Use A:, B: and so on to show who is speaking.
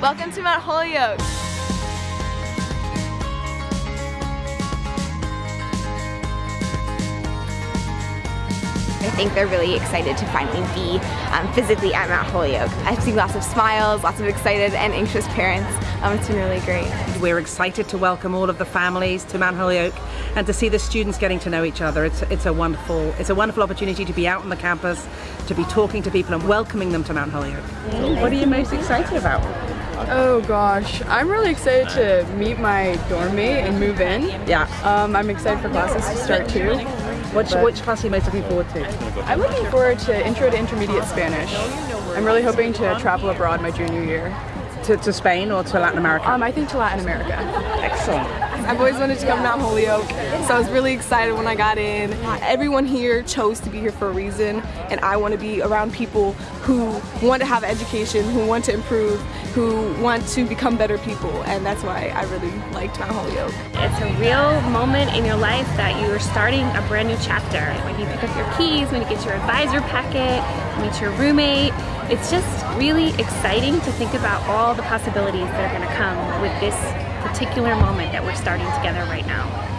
A: Welcome to Mount Holyoke.
B: I think they're really excited to finally be um, physically at Mount Holyoke. I've seen lots of smiles, lots of excited and anxious parents. Um, it's been really great.
C: We're excited to welcome all of the families to Mount Holyoke and to see the students getting to know each other. It's, it's, a, wonderful, it's a wonderful opportunity to be out on the campus, to be talking to people and welcoming them to Mount Holyoke. What are you most excited about?
D: Oh gosh, I'm really excited to meet my dorm mate and move in.
C: Yeah.
D: Um, I'm excited for classes to start too.
C: Which, which class are you most looking forward to?
D: I'm looking forward to Intro to Intermediate Spanish. I'm really hoping to travel abroad my junior year.
C: To, to Spain or to Latin America?
D: Um, I think to Latin America.
C: Excellent.
E: I've always wanted to come to Mount Holyoke, so I was really excited when I got in. Everyone here chose to be here for a reason, and I want to be around people who want to have education, who want to improve, who want to become better people, and that's why I really liked Mount Holyoke.
F: It's a real moment in your life that you are starting a brand new chapter. When you pick up your keys, when you get your advisor packet, meet your roommate, it's just really exciting to think about all the possibilities that are going to come with this particular moment that we're starting together right now.